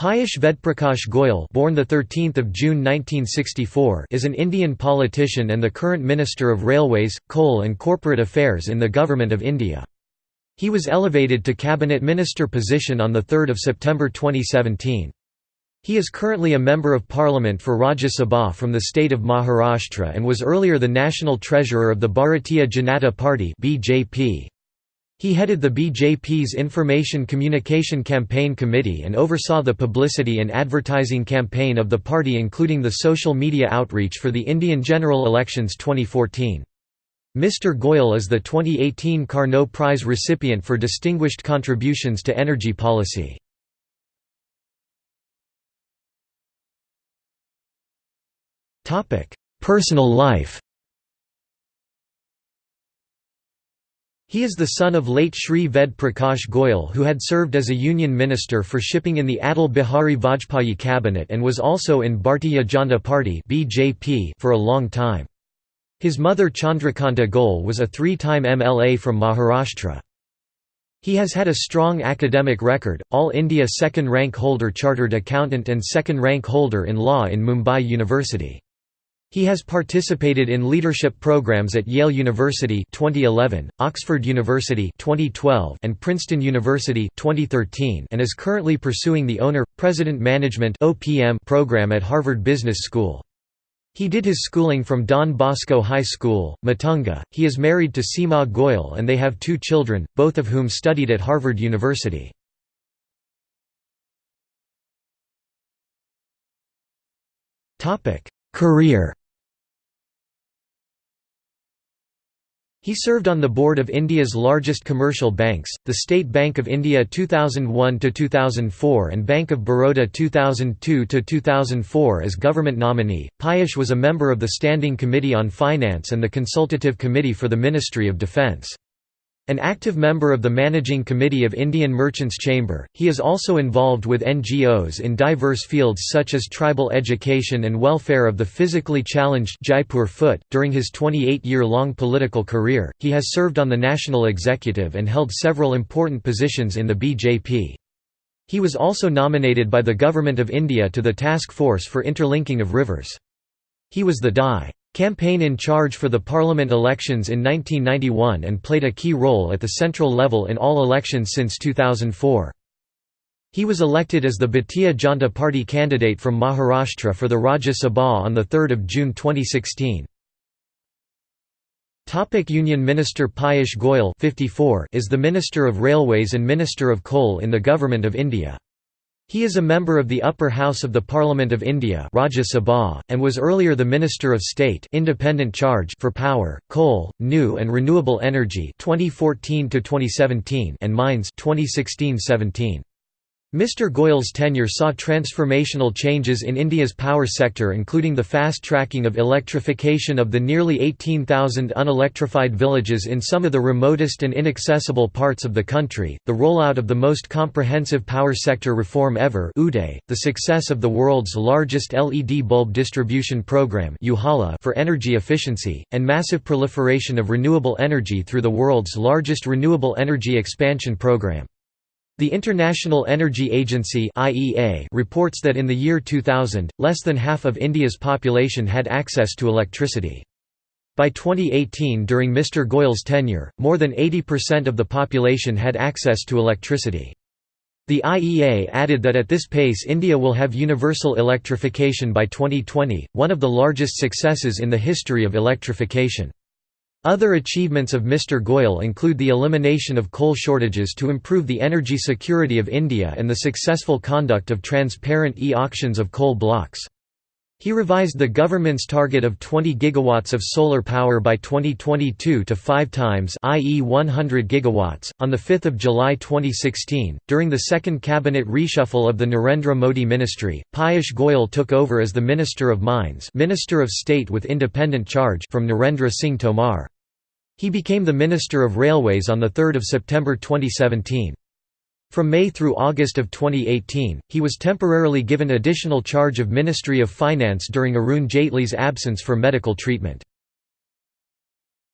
Piyush Vedprakash Goyal born the 13th of June 1964 is an Indian politician and the current Minister of Railways, Coal and Corporate Affairs in the Government of India. He was elevated to Cabinet Minister position on 3 September 2017. He is currently a Member of Parliament for Rajya Sabha from the state of Maharashtra and was earlier the National Treasurer of the Bharatiya Janata Party BJP. He headed the BJP's Information Communication Campaign Committee and oversaw the publicity and advertising campaign of the party including the social media outreach for the Indian general elections 2014. Mr. Goyal is the 2018 Carnot Prize recipient for distinguished contributions to energy policy. Personal life He is the son of late Shri Ved Prakash Goyal who had served as a union minister for shipping in the Atal Bihari Vajpayee cabinet and was also in Bharatiya Janata Party for a long time. His mother Chandrakanta Goyal was a three-time MLA from Maharashtra. He has had a strong academic record, All India second rank holder chartered accountant and second rank holder in law in Mumbai University. He has participated in leadership programs at Yale University 2011, Oxford University 2012, and Princeton University 2013, and is currently pursuing the Owner President Management (OPM) program at Harvard Business School. He did his schooling from Don Bosco High School, Matunga. He is married to Seema Goyal and they have two children, both of whom studied at Harvard University. Career He served on the board of India's largest commercial banks, the State Bank of India 2001–2004 and Bank of Baroda 2002–2004 as government nominee. Piyush was a member of the Standing Committee on Finance and the Consultative Committee for the Ministry of Defence. An active member of the Managing Committee of Indian Merchants Chamber, he is also involved with NGOs in diverse fields such as tribal education and welfare of the physically challenged Jaipur Foot. During his 28-year-long political career, he has served on the national executive and held several important positions in the BJP. He was also nominated by the Government of India to the Task Force for Interlinking of Rivers. He was the DI. Campaign in charge for the parliament elections in 1991 and played a key role at the central level in all elections since 2004. He was elected as the Bharatiya Janata Party candidate from Maharashtra for the Rajya Sabha on 3 June 2016. Topic Union Minister Piyush Goyal 54 is the Minister of Railways and Minister of Coal in the Government of India. He is a member of the Upper House of the Parliament of India Rajya Sabha, and was earlier the Minister of State independent charge for Power, Coal, New and Renewable Energy 2014 and Mines 2016-17. Mr. Goyal's tenure saw transformational changes in India's power sector including the fast-tracking of electrification of the nearly 18,000 unelectrified villages in some of the remotest and inaccessible parts of the country, the rollout of the most comprehensive power sector reform ever the success of the world's largest LED bulb distribution program for energy efficiency, and massive proliferation of renewable energy through the world's largest renewable energy expansion program. The International Energy Agency (IEA) reports that in the year 2000, less than half of India's population had access to electricity. By 2018 during Mr. Goyal's tenure, more than 80% of the population had access to electricity. The IEA added that at this pace India will have universal electrification by 2020, one of the largest successes in the history of electrification. Other achievements of Mr. Goyal include the elimination of coal shortages to improve the energy security of India and the successful conduct of transparent e-auctions of coal blocks. He revised the government's target of 20 gigawatts of solar power by 2022 to 5 times i.e. 100 gigawatts. On the 5th of July 2016, during the second cabinet reshuffle of the Narendra Modi ministry, Piyush Goyal took over as the Minister of Mines, Minister of State with independent charge from Narendra Singh Tomar. He became the Minister of Railways on 3 September 2017. From May through August of 2018, he was temporarily given additional charge of Ministry of Finance during Arun Jaitley's absence for medical treatment.